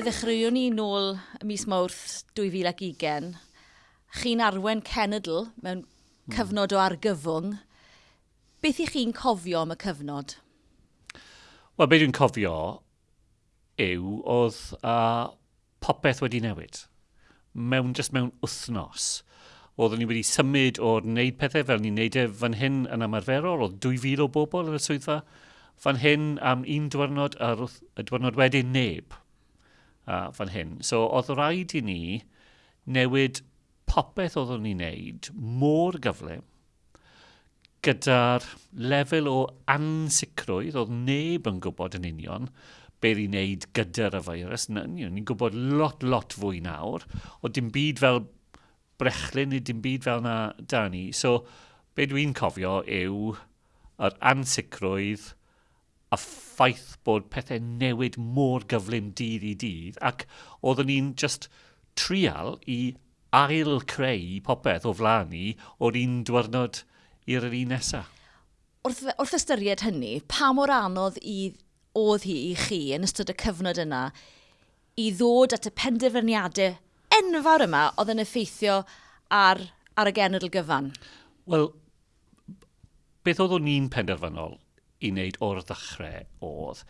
Fe ddechreuwn ni nôl mis Mawrth 2020. Chi'n arwen cenedl mewn hmm. cyfnod o argyfwng. Beth i chi'n cofio am y cyfnod? Wel, beth dwi'n cofio yw oedd uh, popeth wedi newid. Mewn, just mewn wythnos. Oeddwn ni wedi symud o'r wneud pethau fel ni'n wneud e fan hyn yn ymarferol. Oedd 2,000 o bobl yn y swyddfa fan hyn am un diwrnod a'r y diwrnod wedyn neb uh, fan hyn. So oedd rhaid i ni newid popeth oeddwn ni'n wneud mor gyflym gyda'r lefel o ansicrwydd oedd neb yn gwybod yn union beth i wneud gyda'r y feirws. Ni'n gwybod lot, lot fwy nawr, o dim byd fel brechlyn neu dim byd fel na da ni. So, be dwi'n cofio yw yr ansicrwydd a ffaith bod pethau newid mor gyflym dydd i dydd ac oeddwn ni'n just trial i ail creu popeth o flaen ni o'r un diwrnod i'r un nesaf. Wrth, wrth ystyried hynny, pa mor anodd i oedd hi i chi yn ystod y cyfnod yna i ddod at y penderfyniadau enfawr yma oedd yn effeithio ar, ar y genedl gyfan? Wel, beth oedd o'n penderfynol i wneud o'r ddechrau oedd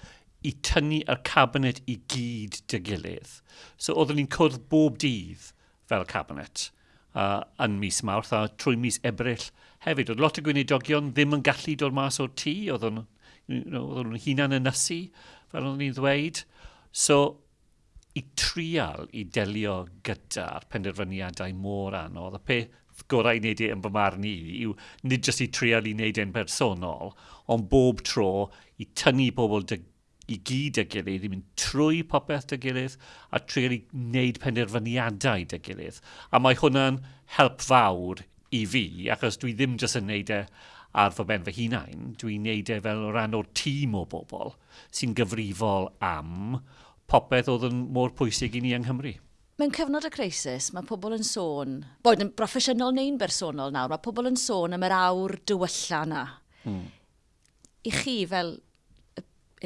i tynnu y cabinet i gyd dy gilydd. So oeddwn ni'n cwrdd bob dydd fel cabinet uh, yn mis Mawrth a trwy mis Ebrill hefyd. Oedd lot o gwynedogion ddim yn gallu dod mas o'r tŷ, oedden nhw'n hunan yn ysu, fel oeddwn ni'n ddweud. So, i trial i delio gyda'r penderfyniadau mor anodd, y peth gorau i wneud e yn fy marn i yw nid jyst i trial i wneud e'n bersonol, ond bob tro i tynnu pobl dy, i gyd y gilydd, i mynd trwy popeth dy gilydd, a trial i wneud penderfyniadau dy gilydd. A mae hwnna'n help fawr i fi, achos dwi ddim jyst yn wneud e ar fy ben fy hunain, dwi'n wneud e fel rhan o'r tîm o bobl sy'n gyfrifol am popeth oedd yn mor pwysig i ni yng Nghymru. Mewn cyfnod y crisis, mae pobl yn sôn, boed yn broffesiynol neu'n bersonol nawr, mae pobl yn sôn am yr awr dywylla na. Hmm. I chi fel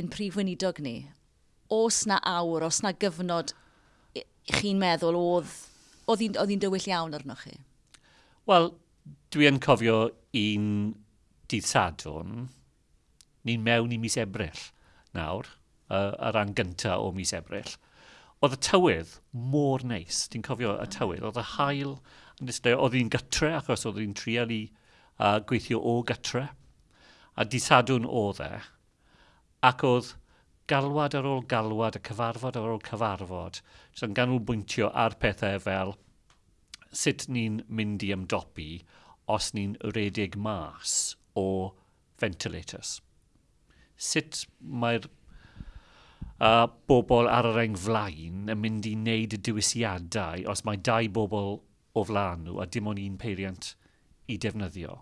yn prif weinidog ni, os na awr, os na gyfnod chi'n meddwl oedd oedd hi'n dywyll iawn arnoch chi? Wel, dwi yn cofio un dydd sadwn, ni'n mewn i mis Ebrill nawr, uh, ar ran gyntaf o mis Ebrill oedd y tywydd mor neis. Ti'n cofio y tywydd, oedd y hael e, oedd hi'n gytre achos oedd hi'n trial i uh, gweithio o gytre. A disadwn oedd e, ac oedd galwad ar ôl galwad, a cyfarfod ar ôl cyfarfod, sy'n ganolbwyntio ar pethau fel sut ni'n mynd i ymdopi os ni'n redig mas o ventilators. Sut mae'r a bobl ar yr engflaen yn mynd i wneud y diwysiadau os mae dau bobl o flaen nhw a dim ond un peiriant i defnyddio.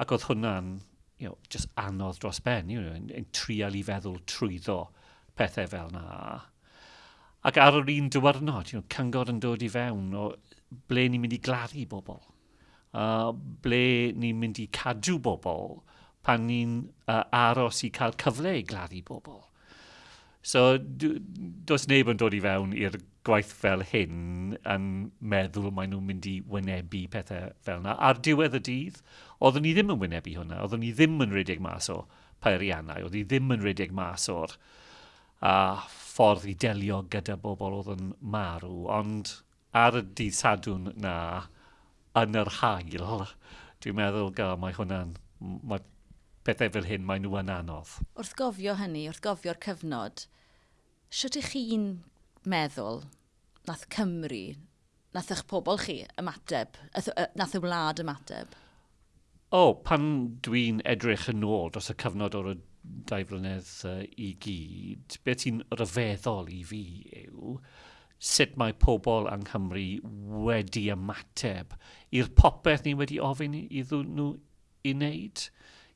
Ac oedd hwnna'n you know, just anodd dros ben, you know, yn, yn trial i feddwl trwyddo pethau fel na. Ac ar yr un diwrnod, you know, cyngor yn dod i fewn o ble ni'n mynd i gladdu bobl, uh, ble ni'n mynd i cadw bobl pan ni'n uh, aros i cael cyfle i gladdu bobl So, does neb yn dod i fewn i'r gwaith fel hyn yn meddwl maen nhw'n mynd i wynebu pethau fel yna. Ar diwedd y dydd, oeddwn ni ddim yn wynebu hwnna. Oeddwn ni ddim yn redig mas o peiriannau. Oeddwn ni ddim yn redig mas o'r a ffordd i delio gyda bobl oedd yn marw. Ond ar y dydd sadwn na, yn yr hail, dwi'n meddwl gael mae hwnna'n... Mae pethau fel hyn, mae nhw yn anodd. Wrth gofio hynny, wrth gofio'r cyfnod, Sut ych chi'n meddwl nath Cymru, nath eich pobl chi ymateb, nath y wlad ymateb? O, oh, pan dwi'n edrych yn ôl dros y cyfnod o'r dau flynedd uh, i gyd, beth sy'n ryfeddol i fi yw sut mae pobl yng Nghymru wedi ymateb i'r popeth ni wedi ofyn iddyn nhw i wneud.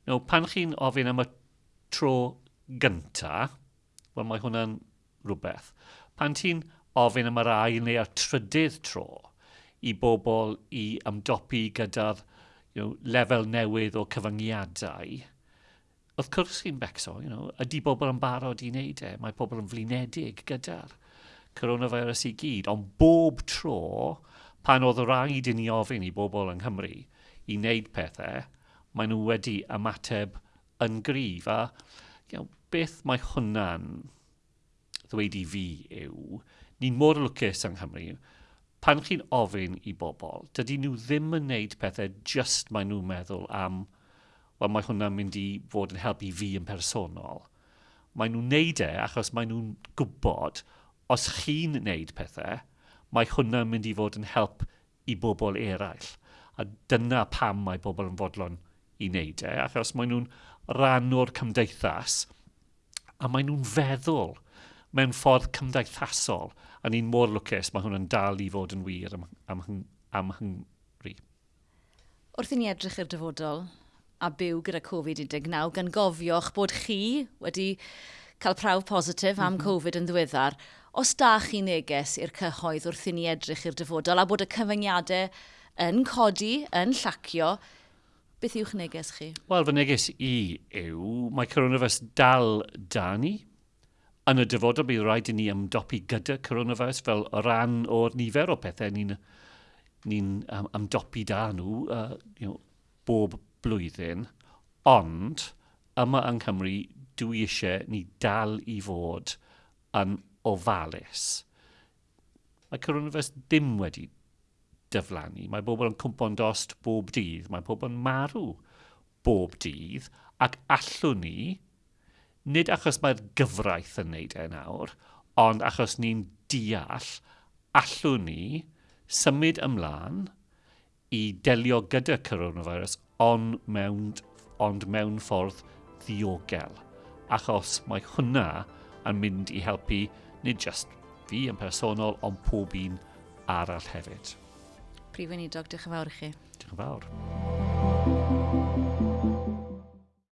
You know, pan chi'n ofyn am y tro gyntaf, wel mae hwnna'n rhywbeth. Pan ti'n ofyn am yr ail neu y trydydd tro i bobl i ymdopi gyda'r you know, lefel newydd o cyfyngiadau, wrth cwrs chi'n becso, you know, ydy bobl yn barod i wneud e, mae pobl yn flinedig gyda'r coronavirus i gyd, ond bob tro pan oedd rhaid i ni ofyn i bobl yng Nghymru i wneud pethau, maen nhw wedi ymateb yn gryf. A you know, beth mae hwnna'n ddweud i fi yw, ni'n mor lwcus yng Nghymru, pan chi'n ofyn i bobl, dydy nhw ddim yn wneud pethau just maen nhw'n meddwl am, wel mae hwnna'n mynd i fod yn helpu fi yn personol. Maen nhw'n wneud e achos maen nhw'n gwybod os chi'n wneud pethau, mae hwnna'n mynd i fod yn help i bobl eraill. A dyna pam mae bobl yn fodlon i wneud e, achos maen nhw'n rhan o'r cymdeithas a maen nhw'n feddwl mewn ffordd cymdeithasol, a ni'n mor lwcus, mae hwnna'n dal i fod yn wir am, am, am Hungri. Wrth i ni edrych i'r dyfodol a byw gyda Covid-19, gan gofiwch bod chi wedi cael prawf positif am mm -hmm. Covid yn ddiweddar, os da chi neges i'r cyhoedd wrth i ni edrych i'r dyfodol a bod y cyfyngiadau yn codi, yn llacio, beth yw'ch neges chi? Wel, fy neges i yw, mae coronavirus dal da ni, yn y dyfodol bydd rhaid i ni ymdopi gyda coronavirus fel o ran o'r nifer o pethau ni'n ni um, ymdopi da nhw uh, you know, bob blwyddyn. Ond yma yng Nghymru dwi eisiau ni dal i fod yn ofalus. Mae coronavirus ddim wedi dyflannu. Mae bobl yn cwmpo'n dost bob dydd. Mae pobl yn marw bob dydd. Ac allwn ni, nid achos mae'r gyfraith yn neud e nawr, ond achos ni'n deall allwn ni symud ymlaen i delio gyda coronavirus ond mewn, ond mewn ffordd ddiogel. Achos mae hwnna yn mynd i helpu nid just fi yn personol, ond pob un arall hefyd. Prif weinidog, diolch yn fawr i chi. Diolch yn fawr.